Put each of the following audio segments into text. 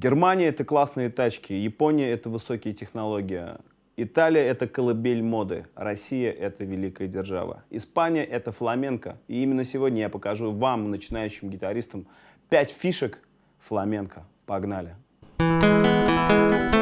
Германия — это классные тачки, Япония — это высокие технологии, Италия — это колыбель моды, Россия — это великая держава, Испания — это фламенко. И именно сегодня я покажу вам, начинающим гитаристам, 5 фишек фламенко. Погнали! Thank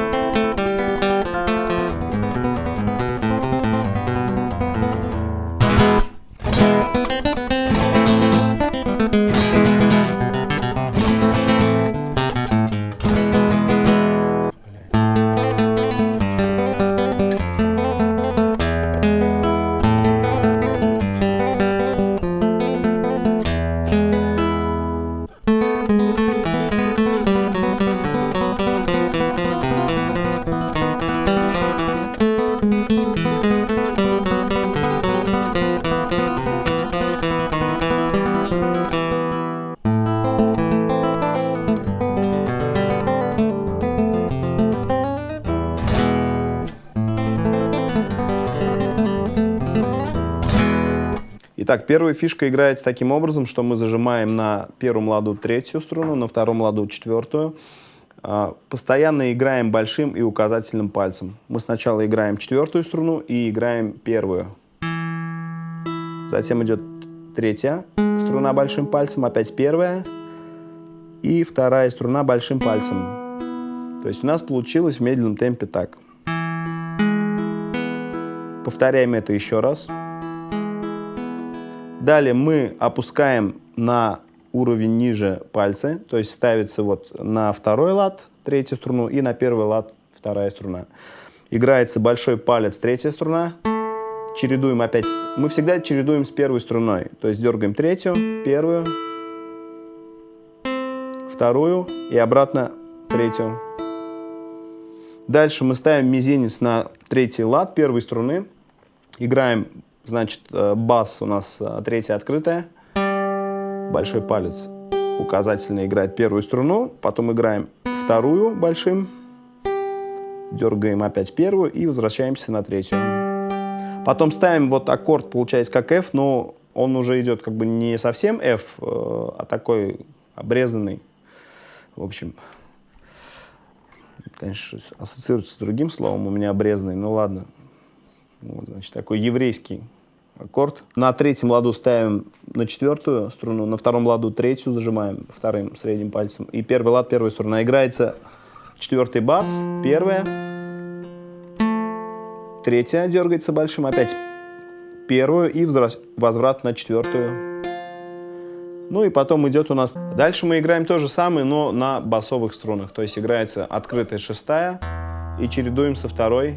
Итак, первая фишка играется таким образом, что мы зажимаем на первом ладу третью струну, на втором ладу четвертую. А, постоянно играем большим и указательным пальцем. Мы сначала играем четвертую струну и играем первую. Затем идет третья струна большим пальцем, опять первая. И вторая струна большим пальцем. То есть у нас получилось в медленном темпе так. Повторяем это еще раз. Далее мы опускаем на уровень ниже пальцы, то есть ставится вот на второй лад третью струну и на первый лад вторая струна. Играется большой палец третья струна, чередуем опять, мы всегда чередуем с первой струной, то есть дергаем третью, первую, вторую и обратно третью. Дальше мы ставим мизинец на третий лад первой струны, играем Значит, э, бас у нас э, третья открытая. Большой палец указательно играет первую струну. Потом играем вторую большим. Дергаем опять первую и возвращаемся на третью. Потом ставим вот аккорд, получается как F, но он уже идет как бы не совсем F, э, а такой обрезанный. В общем, конечно, ассоциируется с другим словом у меня обрезанный, ну ладно. Вот, значит, такой еврейский аккорд. На третьем ладу ставим на четвертую струну, на втором ладу третью зажимаем вторым средним пальцем. И первый лад, первая струна. Играется четвертый бас, первая, третья дергается большим, опять первую и возврат на четвертую. Ну и потом идет у нас... Дальше мы играем то же самое, но на басовых струнах. То есть играется открытая шестая и чередуем со второй.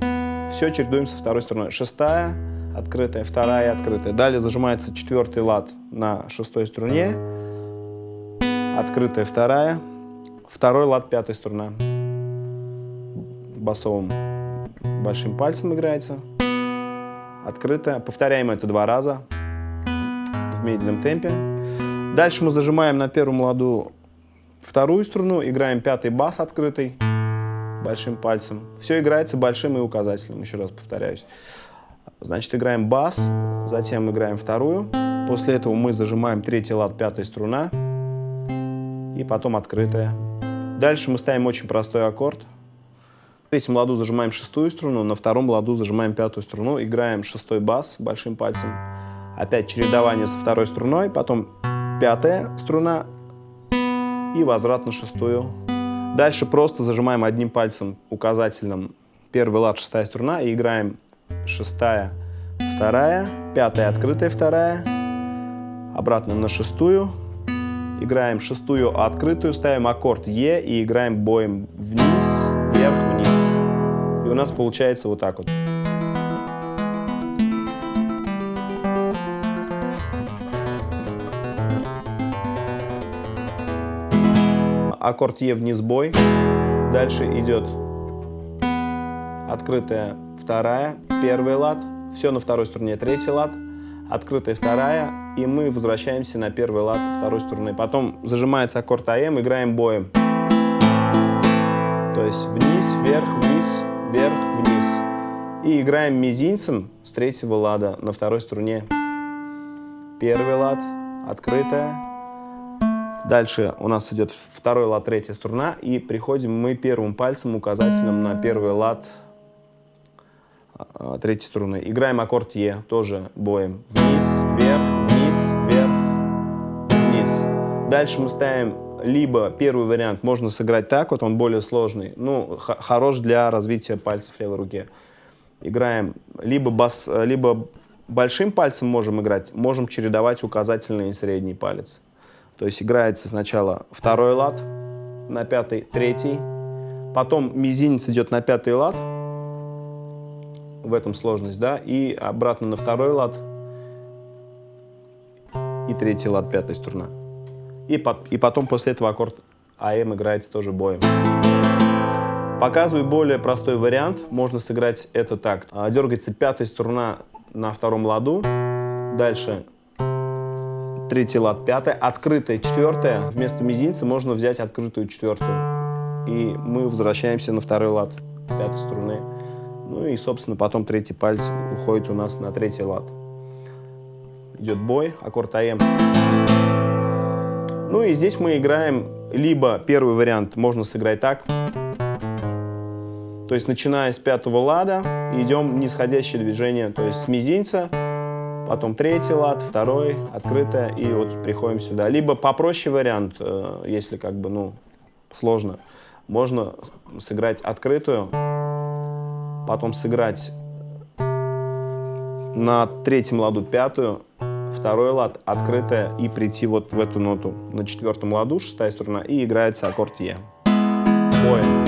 Все чередуем со второй струной. Шестая, открытая, вторая открытая. Далее зажимается четвертый лад на шестой струне, открытая вторая, второй лад пятая струна. Басовым большим пальцем играется, открытая. Повторяем это два раза в медленном темпе. Дальше мы зажимаем на первом ладу вторую струну, играем пятый бас открытый большим пальцем. Все играется большим и указательным, еще раз повторяюсь. Значит, играем бас, затем играем вторую. После этого мы зажимаем третий лад, пятая струна. И потом открытая. Дальше мы ставим очень простой аккорд. В третьем ладу зажимаем шестую струну, на втором ладу зажимаем пятую струну. Играем шестой бас большим пальцем. Опять чередование со второй струной, потом пятая струна и возврат на шестую. Дальше просто зажимаем одним пальцем указательным первый лад, шестая струна и играем шестая, вторая, пятая, открытая вторая, обратно на шестую, играем шестую, открытую, ставим аккорд Е и играем боем вниз, вверх, вниз. И у нас получается вот так вот. Аккорд Е вниз бой. Дальше идет открытая вторая, первый лад, все на второй струне, третий лад, открытая вторая, и мы возвращаемся на первый лад второй струны. Потом зажимается аккорд АМ, играем боем. То есть вниз, вверх, вниз, вверх, вниз. И играем мизинцем с третьего лада на второй струне. Первый лад, открытая, Дальше у нас идет второй лад, третья струна, и приходим мы первым пальцем указательным на первый лад третьей струны. Играем аккорд Е, тоже боем. Вниз, вверх, вниз, вверх, вниз. Дальше мы ставим либо первый вариант можно сыграть так, вот он более сложный, ну, хорош для развития пальцев левой руки. Играем либо, бас, либо большим пальцем можем играть, можем чередовать указательный и средний палец. То есть играется сначала второй лад на пятый, третий, потом мизинец идет на пятый лад, в этом сложность, да, и обратно на второй лад, и третий лад, пятая струна. И, по, и потом после этого аккорд АМ играется тоже боем. Показываю более простой вариант. Можно сыграть это так. А, дергается пятая струна на втором ладу. Дальше третий лад, пятая, открытая четвертая. Вместо мизинца можно взять открытую четвертую. И мы возвращаемся на второй лад пятой струны. Ну и, собственно, потом третий палец уходит у нас на третий лад. Идет бой, аккорд АМ. Ну и здесь мы играем либо первый вариант можно сыграть так. То есть начиная с пятого лада идем нисходящее движение, то есть с мизинца потом третий лад, второй, открытая, и вот приходим сюда. Либо попроще вариант, э, если как бы, ну, сложно, можно сыграть открытую, потом сыграть на третьем ладу пятую, второй лад, открытая, и прийти вот в эту ноту на четвертом ладу, шестая струна, и играется аккорд Е. Поем.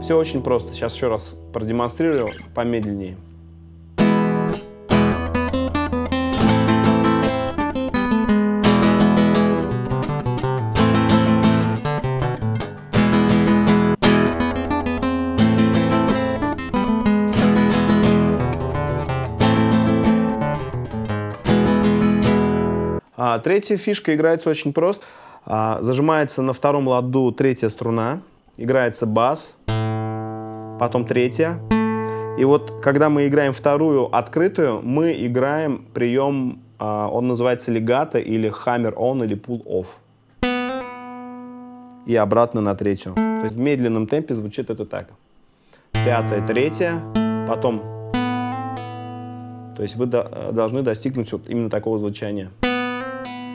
Все очень просто. Сейчас еще раз продемонстрирую помедленнее. А, третья фишка играется очень просто. А, зажимается на втором ладу третья струна, играется бас, потом третья. И вот когда мы играем вторую открытую, мы играем прием, а, он называется легато или hammer on или pull off. И обратно на третью. То есть в медленном темпе звучит это так. Пятая, третья, потом. То есть вы должны достигнуть вот именно такого звучания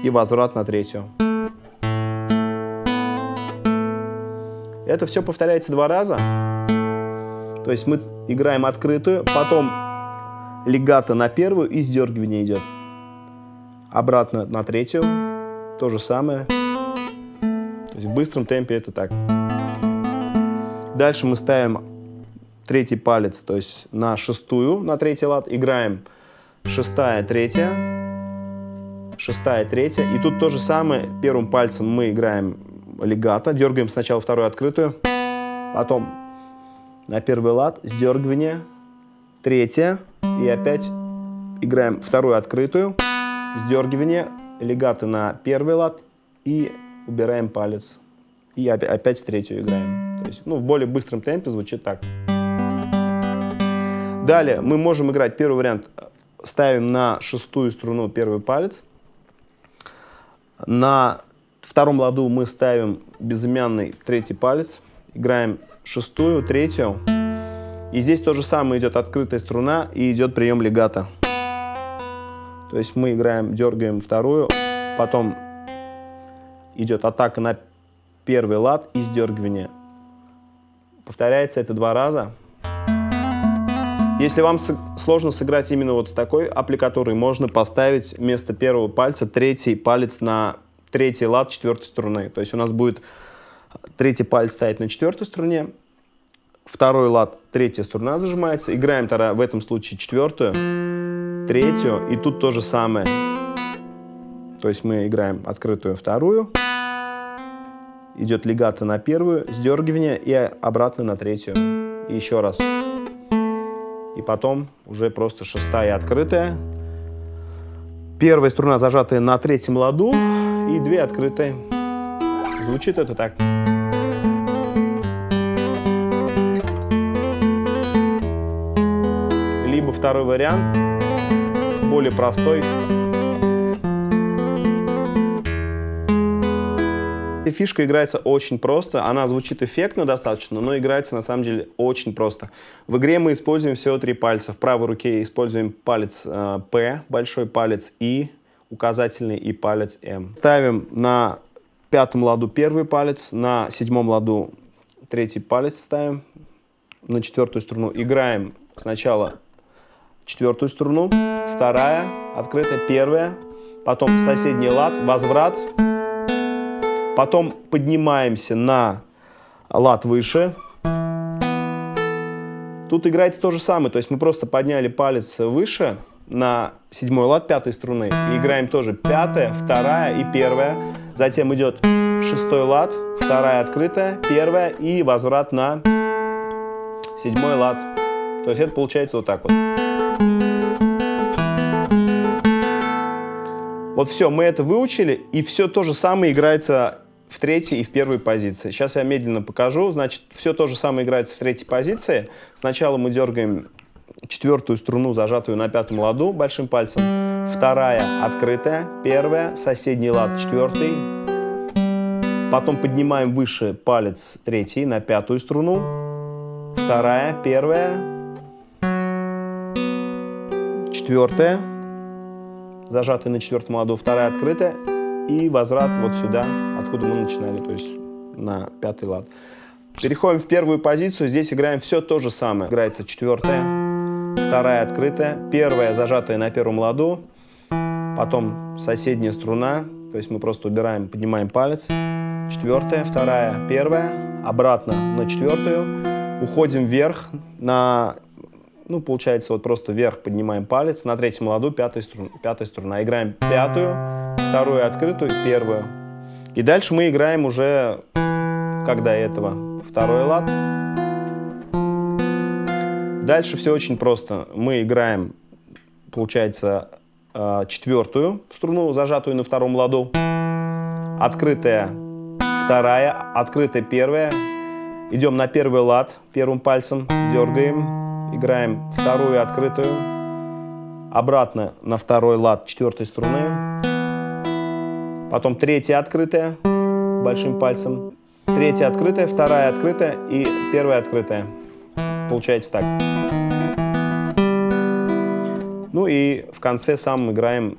и возврат на третью. Это все повторяется два раза. То есть мы играем открытую, потом легато на первую и сдергивание идет. Обратно на третью. То же самое. То есть в быстром темпе это так. Дальше мы ставим третий палец, то есть на шестую, на третий лад. Играем шестая, третья шестая, третья. И тут то же самое. Первым пальцем мы играем легато. Дергаем сначала вторую открытую. Потом на первый лад сдергивание. Третья. И опять играем вторую открытую. Сдергивание. Легато на первый лад. И убираем палец. И опять третью играем. То есть, ну, в более быстром темпе звучит так. Далее мы можем играть первый вариант. Ставим на шестую струну первый палец. На втором ладу мы ставим безымянный третий палец, играем шестую, третью. И здесь то же самое идет открытая струна и идет прием легато. То есть мы играем, дергаем вторую, потом идет атака на первый лад и сдергивание. Повторяется это два раза. Если вам сложно сыграть именно вот с такой аппликатурой, можно поставить вместо первого пальца третий палец на третий лад четвертой струны. То есть у нас будет третий палец стоять на четвертой струне, второй лад, третья струна зажимается. Играем тогда в этом случае четвертую, третью, и тут то же самое. То есть мы играем открытую вторую, идет легато на первую, сдергивание и обратно на третью. И еще раз и потом уже просто шестая открытая. Первая струна зажатая на третьем ладу и две открытые. Звучит это так. Либо второй вариант, более простой. Эта фишка играется очень просто. Она звучит эффектно достаточно, но играется на самом деле очень просто. В игре мы используем всего три пальца. В правой руке используем палец э, P, большой палец И, указательный и палец М. Ставим на пятом ладу первый палец, на седьмом ладу третий палец ставим, на четвертую струну. Играем сначала четвертую струну, вторая, открытая, первая, потом соседний лад, возврат, Потом поднимаемся на лад выше. Тут играется то же самое, то есть мы просто подняли палец выше на седьмой лад пятой струны и играем тоже пятая, вторая и первая. Затем идет шестой лад, вторая открытая, первая и возврат на седьмой лад. То есть это получается вот так вот. Вот все, мы это выучили, и все то же самое играется в третьей и в первой позиции. Сейчас я медленно покажу. Значит, все то же самое играется в третьей позиции. Сначала мы дергаем четвертую струну, зажатую на пятом ладу большим пальцем. Вторая открытая, первая, соседний лад четвертый. Потом поднимаем выше палец третий на пятую струну. Вторая, первая, четвертая, зажатая на четвертом ладу, вторая открытая и возврат вот сюда, откуда мы начинали, то есть на пятый лад. Переходим в первую позицию, здесь играем все то же самое. Играется четвертая, вторая открытая, первая зажатая на первом ладу, потом соседняя струна, то есть мы просто убираем, поднимаем палец, четвертая, вторая, первая, обратно на четвертую, уходим вверх на, ну получается вот просто вверх поднимаем палец, на третьем ладу пятая струна, пятая струна, играем пятую, вторую открытую, первую. И дальше мы играем уже, как до этого, второй лад. Дальше все очень просто. Мы играем, получается, э, четвертую струну, зажатую на втором ладу. Открытая вторая, открытая первая. Идем на первый лад первым пальцем, дергаем, играем вторую открытую. Обратно на второй лад четвертой струны. Потом третья открытая большим пальцем. Третья открытая, вторая открытая и первая открытая. Получается так. Ну и в конце сам играем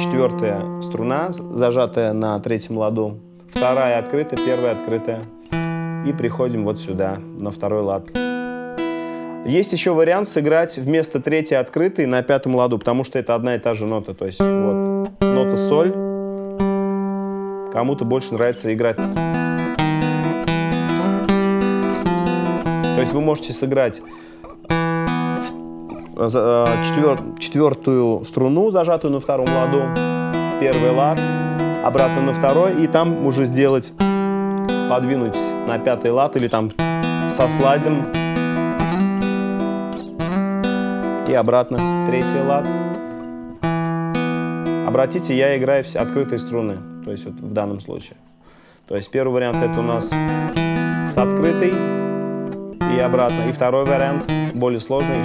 четвертая струна, зажатая на третьем ладу. Вторая открытая, первая открытая. И приходим вот сюда, на второй лад. Есть еще вариант сыграть вместо третьей открытой на пятом ладу, потому что это одна и та же нота. То есть вот нота соль, кому-то больше нравится играть. То есть вы можете сыграть э, четвер, четвертую струну, зажатую на втором ладу, первый лад, обратно на второй, и там уже сделать, подвинуть на пятый лад или там со слайдом и обратно третий лад. Обратите, я играю все открытые струны то есть вот в данном случае. То есть первый вариант это у нас с открытой и обратно. И второй вариант более сложный.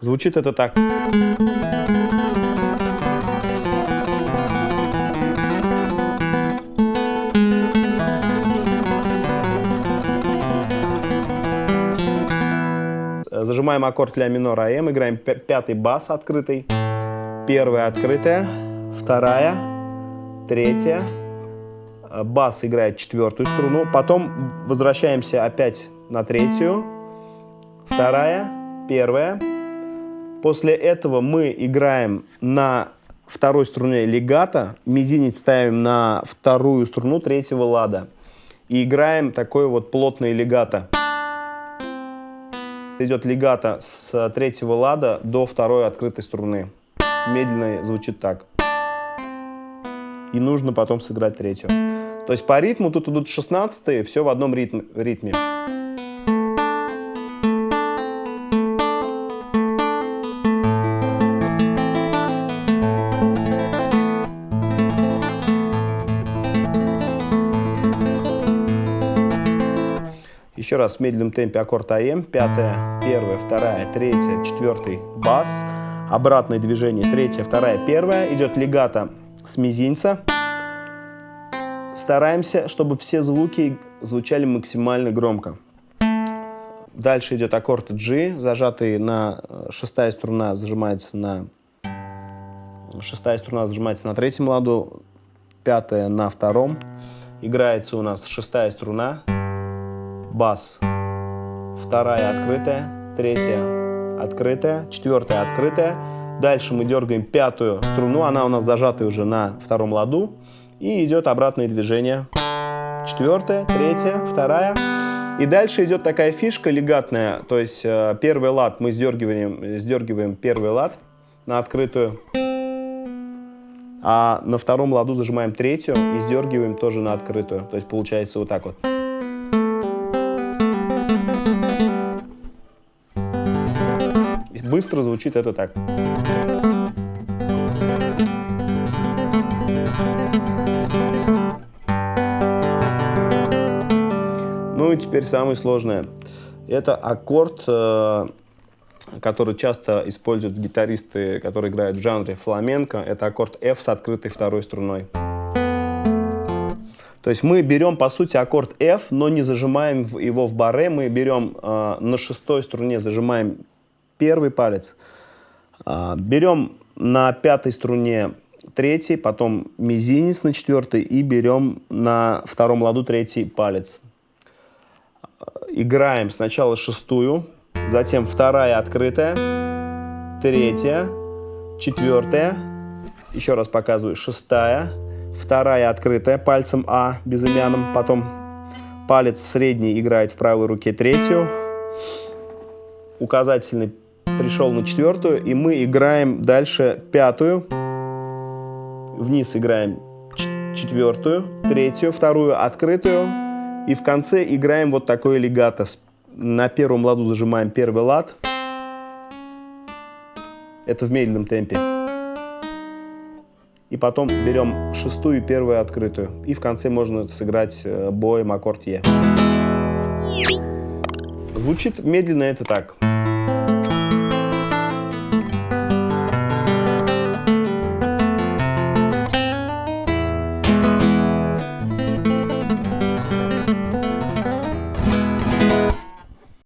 Звучит это так. Зажимаем аккорд ля минор АМ, играем пятый бас открытый, первая открытая, вторая, третья, э, бас играет четвертую струну, потом возвращаемся опять на третью, вторая, первая. После этого мы играем на второй струне легато, мизинец ставим на вторую струну третьего лада и играем такой вот плотный легато. Идет легато с третьего лада до второй открытой струны. Медленно звучит так и нужно потом сыграть третью. То есть по ритму тут идут 16 все в одном ритме. ритме. Еще раз в медленном темпе аккорд АМ. Пятая, первая, вторая, третья, четвертый бас. Обратное движение. Третья, вторая, первая. Идет легато с мизинца. стараемся, чтобы все звуки звучали максимально громко. Дальше идет аккорд G, зажатый на э, шестая струна зажимается на шестая струна зажимается на третьем ладу, пятая на втором. Играется у нас шестая струна, бас, вторая открытая, третья открытая, четвертая открытая. Дальше мы дергаем пятую струну, она у нас зажатая уже на втором ладу. И идет обратное движение. Четвертая, третья, вторая. И дальше идет такая фишка легатная, то есть э, первый лад мы сдергиваем, сдергиваем первый лад на открытую, а на втором ладу зажимаем третью и сдергиваем тоже на открытую. То есть получается вот так вот. Быстро звучит это так. Теперь самое сложное. Это аккорд, э, который часто используют гитаристы, которые играют в жанре фламенко. Это аккорд F с открытой второй струной. То есть мы берем, по сути, аккорд F, но не зажимаем его в баре. Мы берем э, на шестой струне, зажимаем первый палец. Э, берем на пятой струне третий, потом мизинец на четвертой и берем на втором ладу третий палец. Играем сначала шестую, затем вторая открытая, третья, четвертая, еще раз показываю, шестая, вторая открытая пальцем А безымянным, потом палец средний играет в правой руке третью, указательный пришел на четвертую, и мы играем дальше пятую, вниз играем четвертую, третью, вторую открытую, и в конце играем вот такой легато. На первом ладу зажимаем первый лад. Это в медленном темпе. И потом берем шестую и первую открытую. И в конце можно сыграть э, боем аккорд Е. Звучит медленно это так.